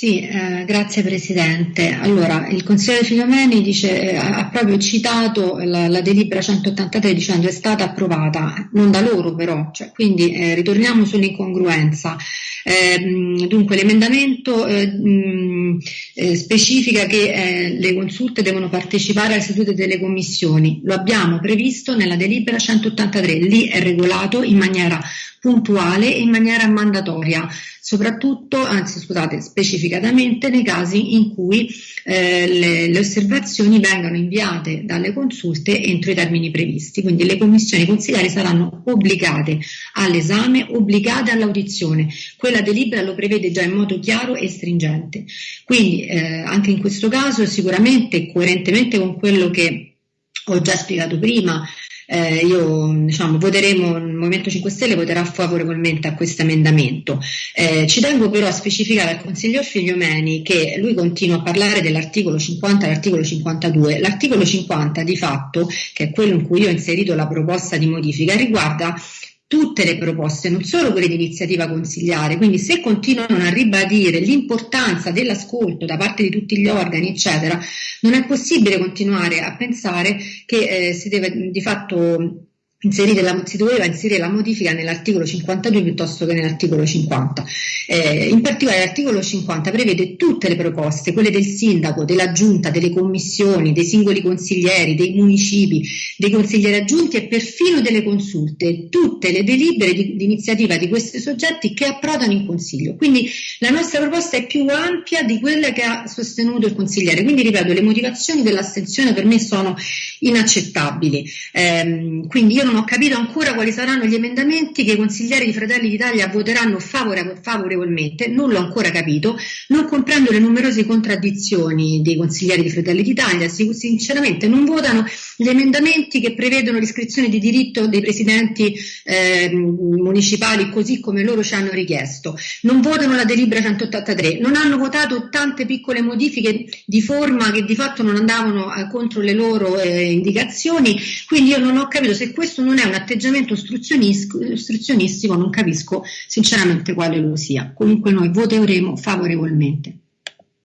Sì, eh, grazie Presidente. Allora, il consigliere Filomeni dice, eh, ha proprio citato la, la, delibera 183 dicendo è stata approvata, non da loro però, cioè, quindi eh, ritorniamo sull'incongruenza. Ehm, dunque l'emendamento eh, eh, specifica che eh, le consulte devono partecipare alle sedute delle commissioni, lo abbiamo previsto nella delibera 183, lì è regolato in maniera puntuale e in maniera mandatoria, soprattutto, anzi scusate, specificatamente nei casi in cui eh, le, le, osservazioni vengano inviate dalle consulte entro i termini previsti. Quindi le commissioni consigliari saranno obbligate all'esame, obbligate all'audizione. Quella delibera lo prevede già in modo chiaro e stringente. Quindi eh, anche in questo caso sicuramente coerentemente con quello che ho già spiegato prima, eh, io diciamo, voteremo, il Movimento 5 Stelle voterà favorevolmente a questo emendamento. Eh, ci tengo però a specificare al consigliere Figliomeni che lui continua a parlare dell'articolo 50 e l'articolo 52. L'articolo 50 di fatto, che è quello in cui io ho inserito la proposta di modifica, riguarda tutte le proposte, non solo quelle di iniziativa consigliare. Quindi se continuano a ribadire l'importanza dell'ascolto da parte di tutti gli organi, eccetera, non è possibile continuare a pensare che eh, si deve di fatto la, si doveva inserire la modifica nell'articolo 52 piuttosto che nell'articolo 50. Eh, in particolare l'articolo 50 prevede tutte le proposte, quelle del sindaco, della giunta, delle commissioni, dei singoli consiglieri, dei municipi, dei consiglieri aggiunti e perfino delle consulte, tutte le delibere di, di iniziativa di questi soggetti che approdano in consiglio. Quindi la nostra proposta è più ampia di quella che ha sostenuto il consigliere. Quindi ripeto, le motivazioni dell'astensione per me sono inaccettabili. Eh, quindi io non ho capito ancora quali saranno gli emendamenti che i consiglieri di Fratelli d'Italia voteranno favore, favorevolmente, non l'ho ancora capito, non comprendo le numerose contraddizioni dei consiglieri di Fratelli d'Italia, sinceramente non votano gli emendamenti che prevedono l'iscrizione di diritto dei presidenti eh, municipali così come loro ci hanno richiesto, non votano la delibera 183, non hanno votato tante piccole modifiche di forma che di fatto non andavano eh, contro le loro eh, indicazioni, quindi io non ho capito se questo non è un atteggiamento ostruzionistico, non capisco sinceramente quale lo sia. Comunque noi voteremo favorevolmente.